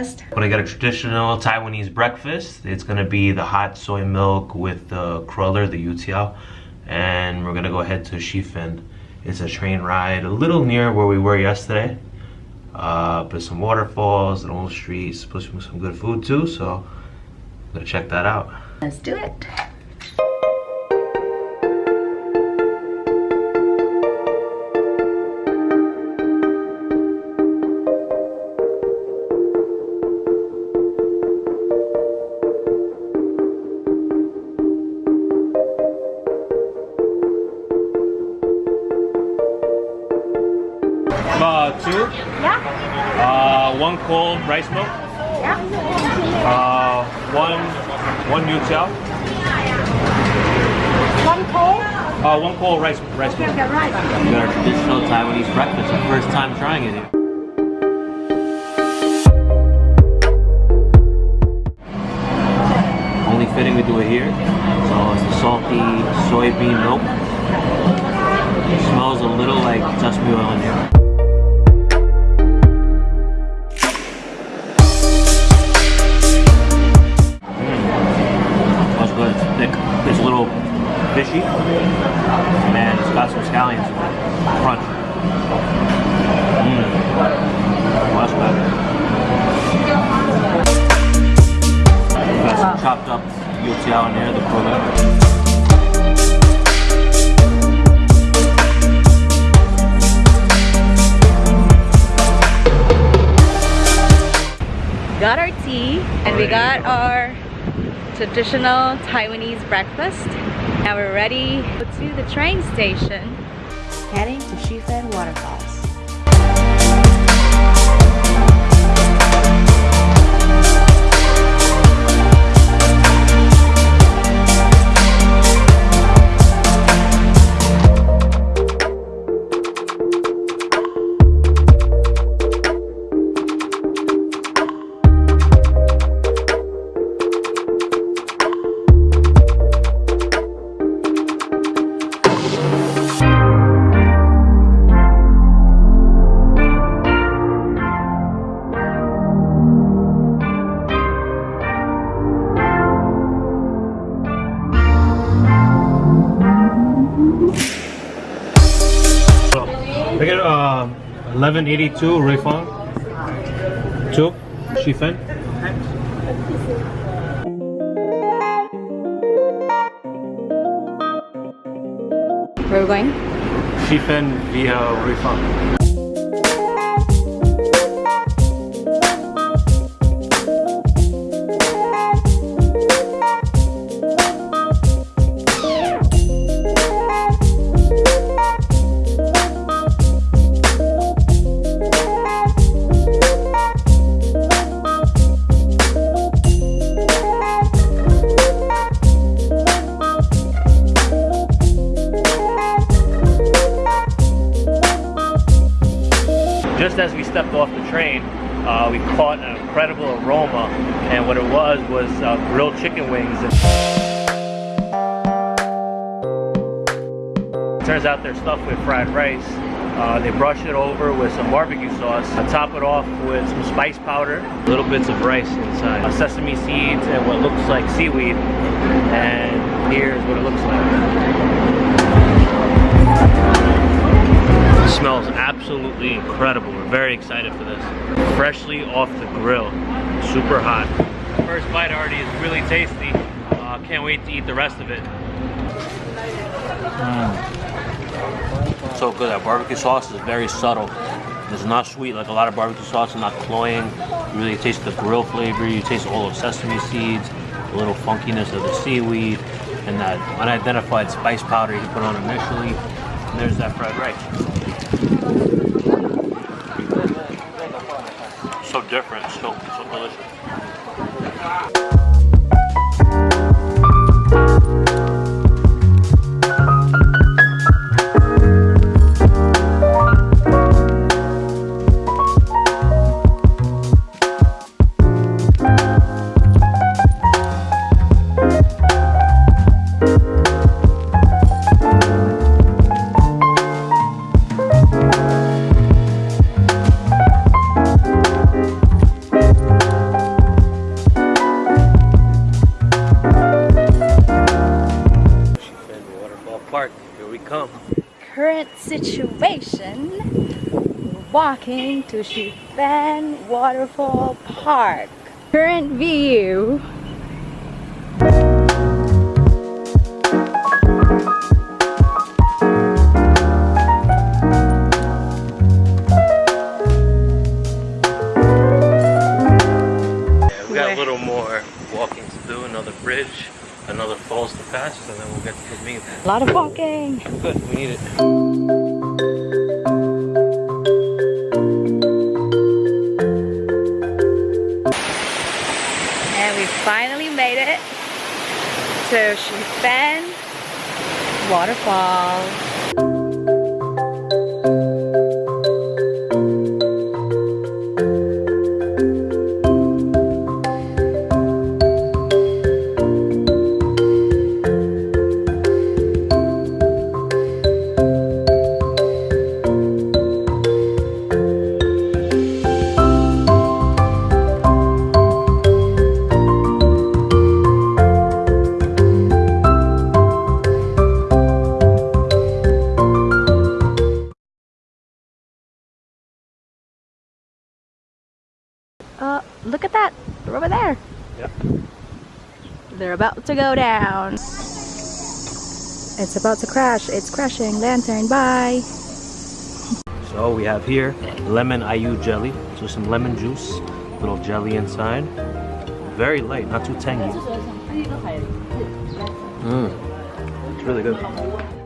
breakfast. When I get a traditional Taiwanese breakfast, it's gonna be the hot soy milk with the cruller, the youtiao, and we're gonna go ahead to Shifen. It's a train ride, a little near where we were yesterday, uh, but some waterfalls, an old street, supposed to be some good food too, so I'm gonna check that out. Let's do it. Cold rice milk, yeah. uh, one, one youtiao, One cold. uh, one cold rice, rice Okay, milk. okay, right. Got our traditional Taiwanese breakfast, our first time trying it here. Only fitting we do it here. So it's the salty soybean milk. It smells a little like sesame oil in here. Got our tea and we got our traditional Taiwanese breakfast. Now we're ready to the train station. Heading to Shifen Waterfalls. I get uh, 1182 Ruifang. Two, Shifen. Where are we going? Shifen via Ruifang. Uh, we caught an incredible aroma, and what it was was uh, grilled chicken wings. Turns out they're stuffed with fried rice. Uh, they brush it over with some barbecue sauce, uh, top it off with some spice powder, little bits of rice inside, uh, sesame seeds, and what looks like seaweed. And here's what it looks like. Smells absolutely incredible. We're very excited for this. Freshly off the grill, super hot. First bite already is really tasty. Uh, can't wait to eat the rest of it. So good. That barbecue sauce is very subtle. It's not sweet like a lot of barbecue sauce. It's not cloying. You really taste the grill flavor. You taste all of sesame seeds, a little funkiness of the seaweed, and that unidentified spice powder you put on initially. And there's that fried rice. So different, so so delicious. Situation. Walking to Shifen Waterfall Park. Current view. We got a little more walking to do, another bridge, another falls to pass, and then we'll get to. A lot of walking. Good, we need it. And we finally made it to Shifen Waterfall. They're about to go down. It's about to crash. It's crashing. Lantern, bye. So we have here lemon aiyu jelly. So some lemon juice, little jelly inside. Very light, not too tangy. Mmm, it's really good.